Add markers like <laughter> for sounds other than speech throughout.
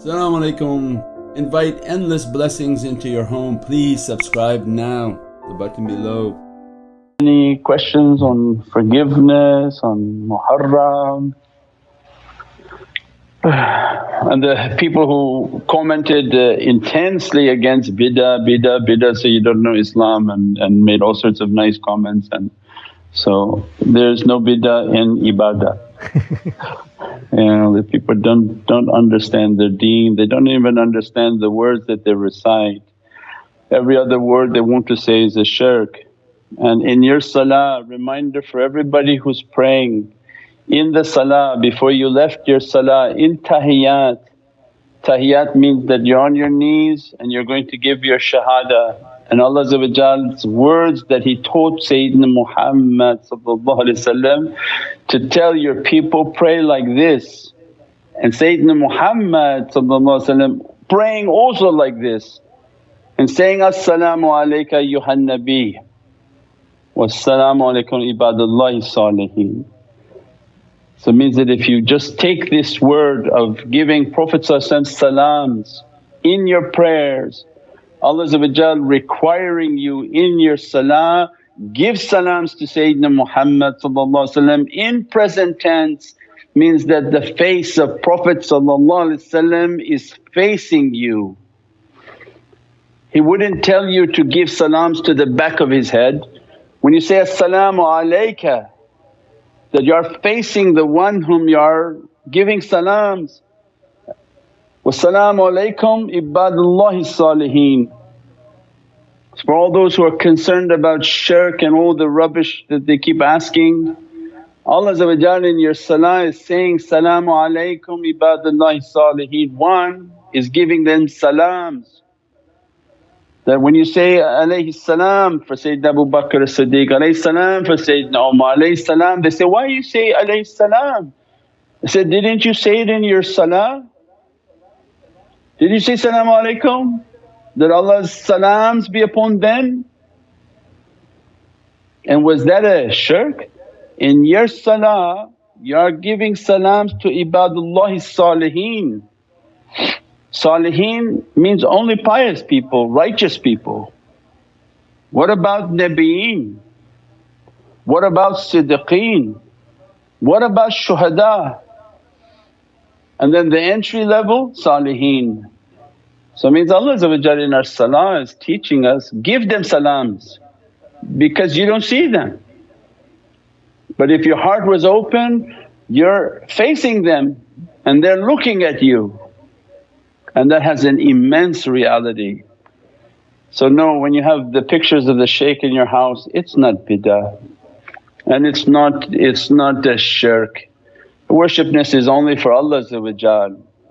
Assalamu alaikum. Invite endless blessings into your home. Please subscribe now, the button below. Any questions on forgiveness, on Muharram? <sighs> And the people who commented uh, intensely against bid'ah, bid'ah, bid'ah, so you don't know Islam and, and made all sorts of nice comments and so there's no bid'ah in ibadah. Know, the people don't, don't understand their deen, they don't even understand the words that they recite. Every other word they want to say is a shirk. And in your salah, reminder for everybody who's praying, in the salah before you left your salah in tahiyyat. Tahiyyat means that you're on your knees and you're going to give your shahada and Allah's words that He taught Sayyidina Muhammad to tell your people, pray like this. And Sayyidina Muhammad praying also like this and saying, As-salamu alayka ayyuhan nabi was-salamu alaykum ibadallahi saliheen. So it means that if you just take this word of giving Prophet salams in your prayers Allah requiring you in your salah, give salams to Sayyidina Muhammad in present tense means that the face of Prophet is facing you. He wouldn't tell you to give salams to the back of his head. When you say, As-salamu alayka that you are facing the one whom you are giving salams. Wassalamu alaykum ibadullahi saliheen. For all those who are concerned about shirk and all the rubbish that they keep asking, Allah in your salah is saying, Salaamu alaykum ibadullahi saliheen. One is giving them salams. That when you say alayhi salam for Sayyidina Abu Bakr as-Siddiq, alayhi salam for Sayyidina Umar, alayhi salam, they say, why you say alayhi salam? I said, didn't you say it in your salah? Did you say salaamu Alaikum? That Allah's salams be upon them? And was that a shirk? In your salah you are giving salams to ibadullahi saliheen. Saliheen means only pious people, righteous people. What about nabiyeen? What about siddiqeen? What about shuhada? And then the entry level, saliheen. So it means Allah in our salah is teaching us, give them salams because you don't see them. But if your heart was open, you're facing them and they're looking at you and that has an immense reality. So no, when you have the pictures of the shaykh in your house, it's not bid'ah and it's not, it's not a shirk. Worshipness is only for Allah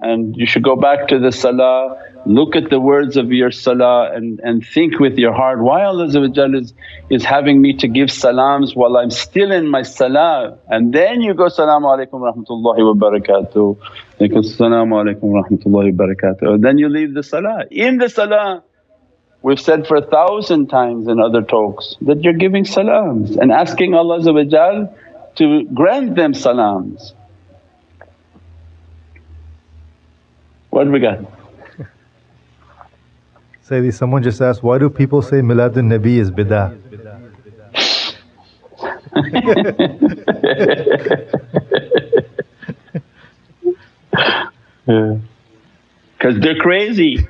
and you should go back to the salah, look at the words of your salah and, and think with your heart, why Allah is, is having me to give salams while I'm still in my salah and then you go, Salaamu alaykum rahmatullahi wa barakatuh, Salaamu alaykum rahmatullahi wa barakatuh, then you leave the salah. In the salah we've said for a thousand times in other talks that you're giving salams and asking Allah to grant them salams. What have we got? Sayyidi, someone just asked, why do people say Miladun Nabi is bid'ah? <laughs> Because yeah. they're crazy.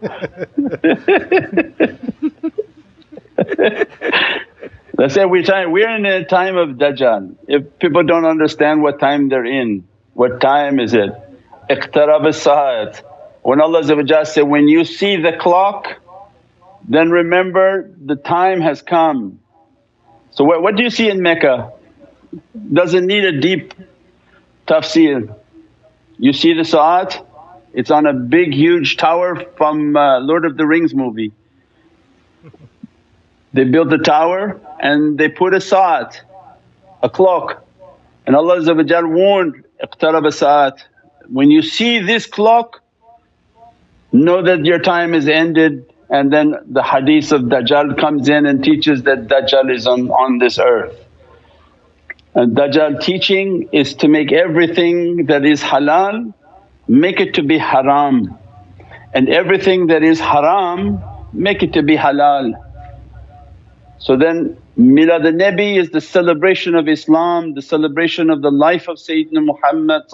<laughs> Let's say we're, time, we're in a time of Dajjal. If people don't understand what time they're in, what time is it? Iqtarab as When Allah said, when you see the clock then remember the time has come. So what, what do you see in Mecca? Doesn't need a deep tafsir. You see the sa'at, it's on a big huge tower from uh, Lord of the Rings movie. They built the tower and they put a sa'at, a clock and Allah warned, iqtarab as when you see this clock know that your time is ended and then the hadith of Dajjal comes in and teaches that Dajjal is on, on this earth. And Dajjal teaching is to make everything that is halal make it to be haram and everything that is haram make it to be halal. So then Milad al-Nabi is the celebration of Islam, the celebration of the life of Sayyidina Muhammad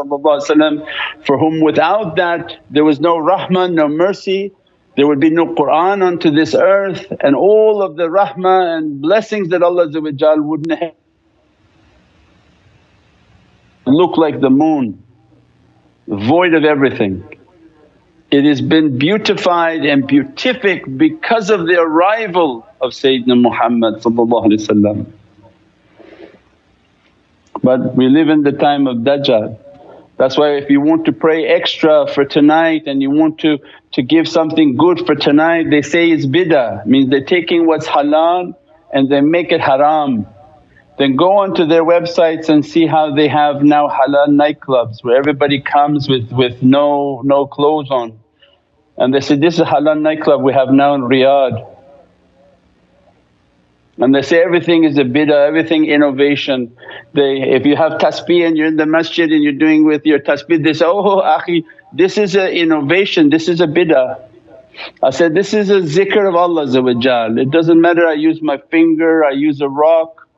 for whom without that there was no rahmah, no mercy, there would be no Qur'an onto this earth and all of the rahmah and blessings that Allah wouldn't have look like the moon, void of everything. It has been beautified and beatific because of the arrival of Sayyidina Muhammad But we live in the time of Dajjal. That's why if you want to pray extra for tonight and you want to, to give something good for tonight they say it's bid'ah, means they're taking what's halal and they make it haram. Then go onto their websites and see how they have now halal nightclubs where everybody comes with, with no, no clothes on. And they say, this is halal nightclub we have now in Riyadh. And they say everything is a bid'ah, everything innovation. They, if you have tasbih and you're in the masjid and you're doing with your tasbih, they say, oh akhi, this is an innovation, this is a bid'ah. I said, this is a zikr of Allah it doesn't matter I use my finger, I use a rock,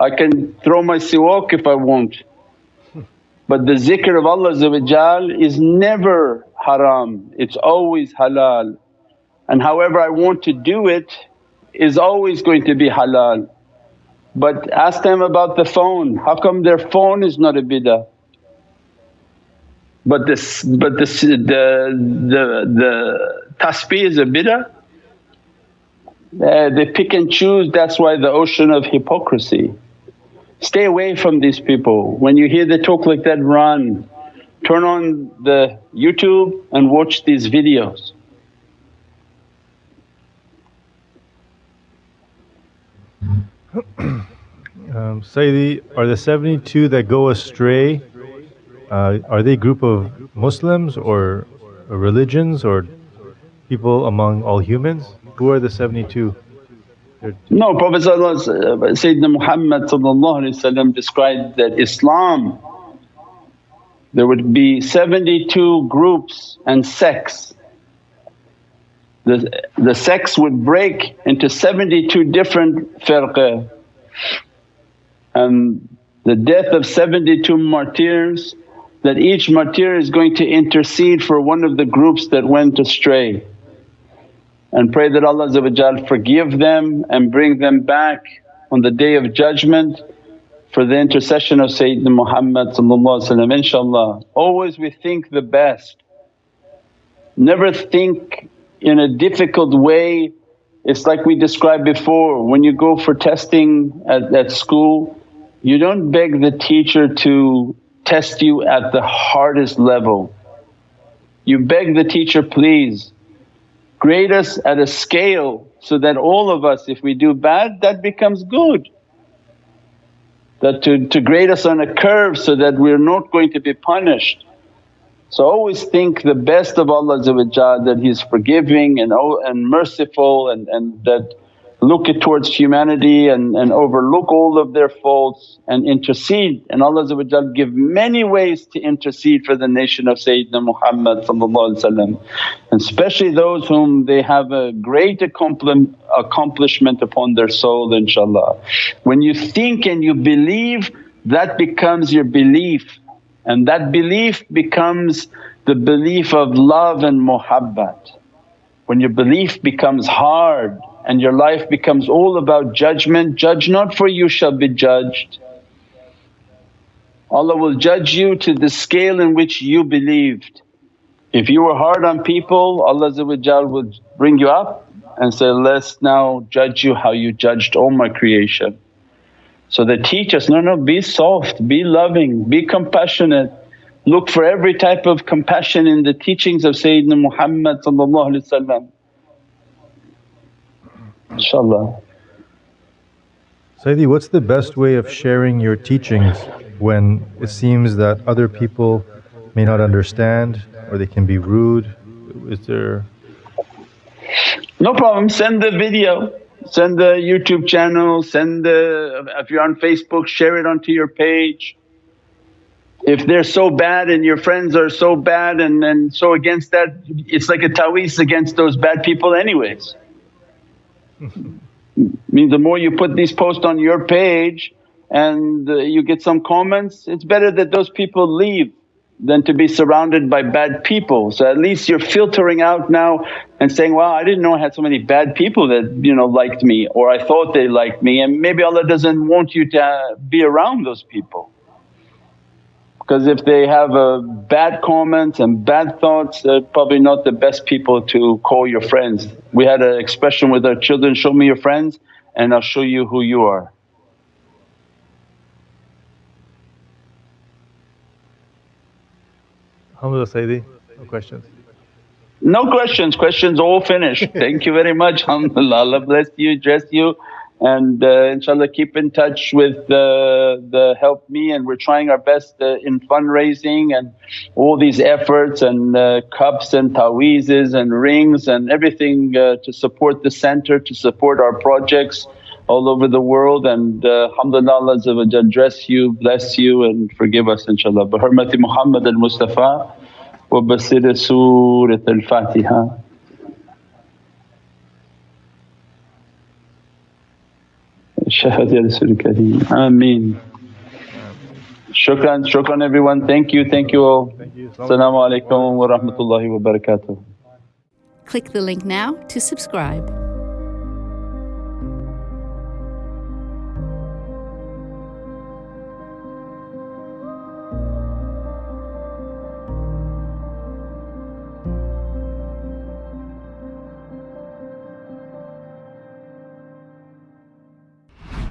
I can throw my siwak if I want. But the zikr of Allah is never haram, it's always halal. And however I want to do it is always going to be halal. But ask them about the phone, how come their phone is not a bid'ah? But this, but this, the, the, the tasbih is a bid'ah? Uh, they pick and choose, that's why the ocean of hypocrisy. Stay away from these people. When you hear they talk like that, run. Turn on the YouTube and watch these videos. <clears throat> um, Sayyidi, are the 72 that go astray, uh, are they a group of Muslims or, or religions or people among all humans? Who are the 72? No, Prophet uh, Sayyidina Muhammad described that Islam there would be 72 groups and sects. The, the sects would break into 72 different firqa and the death of 72 martyrs that each martyr is going to intercede for one of the groups that went astray and pray that Allah forgive them and bring them back on the day of judgment for the intercession of Sayyidina Muhammad inshaAllah. Always we think the best, never think in a difficult way. It's like we described before when you go for testing at, at school you don't beg the teacher to test you at the hardest level. You beg the teacher, please grade us at a scale so that all of us if we do bad that becomes good. That to, to grade us on a curve so that we're not going to be punished. So always think the best of Allah that He's forgiving and, oh, and merciful and, and that look it towards humanity and, and overlook all of their faults and intercede and Allah give many ways to intercede for the nation of Sayyidina Muhammad and especially those whom they have a great accomplishment upon their soul inshaAllah. When you think and you believe that becomes your belief and that belief becomes the belief of love and muhabbat. When your belief becomes hard and your life becomes all about judgment, judge not for you shall be judged. Allah will judge you to the scale in which you believed. If you were hard on people Allah will bring you up and say, let's now judge you how you judged all my creation. So they teach us, no, no be soft, be loving, be compassionate. Look for every type of compassion in the teachings of Sayyidina Muhammad inshaAllah. Sayyidi, what's the best way of sharing your teachings when it seems that other people may not understand or they can be rude? Is there… No problem, send the video, send the YouTube channel, send the… if you're on Facebook share it onto your page. if they're so bad and your friends are so bad and, and so against that, it's like a taweez against those bad people anyways. <laughs> means the more you put these posts on your page and uh, you get some comments, it's better that those people leave than to be surrounded by bad people. So at least you're filtering out now and saying, wow I didn't know I had so many bad people that you know liked me or I thought they liked me and maybe Allah doesn't want you to be around those people. Because if they have uh, bad comments and bad thoughts they're probably not the best people to call your friends. We had an expression with our children, show me your friends and I'll show you who you are. Alhamdulillah Sayyidi, no questions. No questions, questions all finished. <laughs> Thank you very much, alhamdulillah. Allah bless you, dress you and uh, inshaAllah keep in touch with uh, the Help Me and we're trying our best uh, in fundraising and all these efforts and uh, cups and taweezes and rings and everything uh, to support the center, to support our projects all over the world and uh, alhamdulillah Allah dress you, bless you and forgive us inshaAllah. Bi hurmati Muhammad al-Mustafa wa basir Surat al-Fatiha. Shahadi Rasul Kareem. Ameen. Shukran, shukran everyone. Thank you, thank you all. Assalamu alaikum wa rahmatullahi wa barakatuh. Click the link now to subscribe.